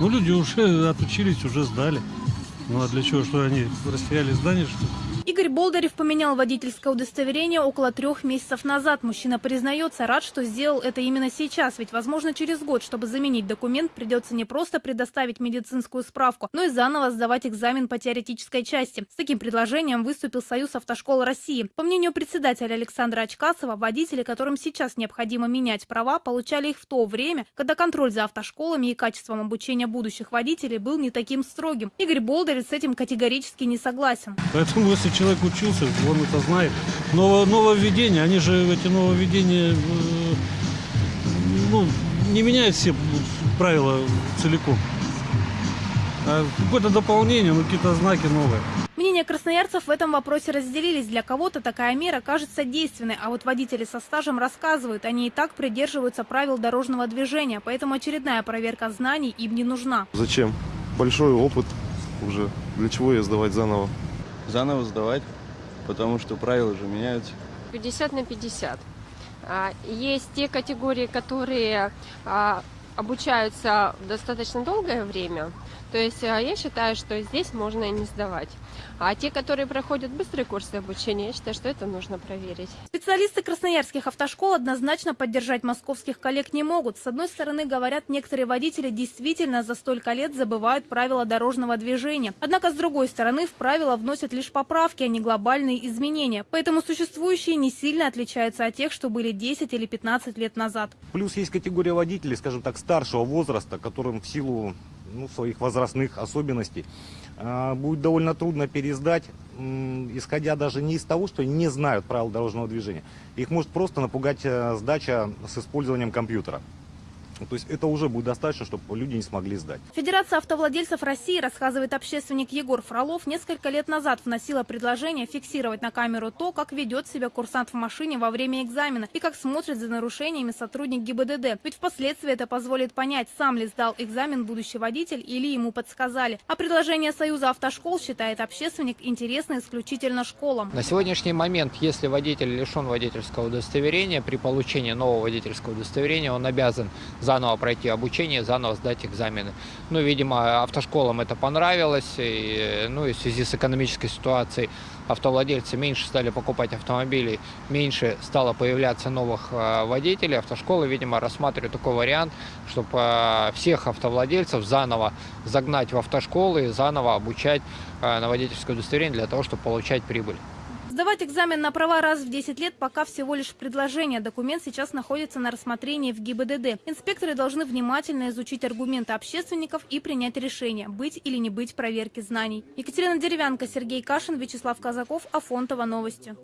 Ну, люди уже отучились, уже сдали. Ну, а для чего? Что они растеряли здание, что ли? Игорь Болдырев поменял водительское удостоверение около трех месяцев назад. Мужчина признается, рад, что сделал это именно сейчас. Ведь, возможно, через год, чтобы заменить документ, придется не просто предоставить медицинскую справку, но и заново сдавать экзамен по теоретической части. С таким предложением выступил Союз автошкол России. По мнению председателя Александра Очкасова, водители, которым сейчас необходимо менять права, получали их в то время, когда контроль за автошколами и качеством обучения будущих водителей был не таким строгим. Игорь Болдырев с этим категорически не согласен. Поэтому, человек учился, он это знает. Ново- нововведения, они же, эти нововведения, э, ну, не меняют все правила целиком. А какое-то дополнение, ну, какие-то знаки новые. Мнения красноярцев в этом вопросе разделились. Для кого-то такая мера кажется действенной, а вот водители со стажем рассказывают, они и так придерживаются правил дорожного движения, поэтому очередная проверка знаний им не нужна. Зачем? Большой опыт уже. Для чего ее сдавать заново? Заново сдавать, потому что правила же меняются. 50 на 50. А, Есть те категории, которые а, обучаются достаточно долгое время. То есть а, я считаю, что здесь можно и не сдавать. А те, которые проходят быстрые курсы обучения, я считаю, что это нужно проверить. Специалисты красноярских автошкол однозначно поддержать московских коллег не могут. С одной стороны, говорят, некоторые водители действительно за столько лет забывают правила дорожного движения. Однако, с другой стороны, в правила вносят лишь поправки, а не глобальные изменения. Поэтому существующие не сильно отличаются от тех, что были 10 или 15 лет назад. Плюс есть категория водителей, скажем так, старшего возраста, которым в силу ну, своих возрастных особенностей а, будет довольно трудно пересдать, исходя даже не из того, что не знают правил дорожного движения. Их может просто напугать э, сдача с использованием компьютера. То есть это уже будет достаточно, чтобы люди не смогли сдать. Федерация автовладельцев России, рассказывает общественник Егор Фролов, несколько лет назад вносила предложение фиксировать на камеру то, как ведет себя курсант в машине во время экзамена и как смотрит за нарушениями сотрудник ГИБДД. Ведь впоследствии это позволит понять, сам ли сдал экзамен будущий водитель или ему подсказали. А предложение Союза автошкол, считает общественник, интересно исключительно школам. На сегодняшний момент, если водитель лишен водительского удостоверения, при получении нового водительского удостоверения он обязан заново пройти обучение, заново сдать экзамены. Ну, видимо, автошколам это понравилось, и, ну, и в связи с экономической ситуацией автовладельцы меньше стали покупать автомобили, меньше стало появляться новых э, водителей. Автошколы, видимо, рассматривают такой вариант, чтобы всех автовладельцев заново загнать в автошколы и заново обучать э, на водительское удостоверение для того, чтобы получать прибыль. Сдавать экзамен на права раз в 10 лет пока всего лишь предложение. Документ сейчас находится на рассмотрении в ГИБДД. Инспекторы должны внимательно изучить аргументы общественников и принять решение, быть или не быть проверки знаний. Екатерина Деревянко, Сергей Кашин, Вячеслав Казаков, Афонтова. Новости.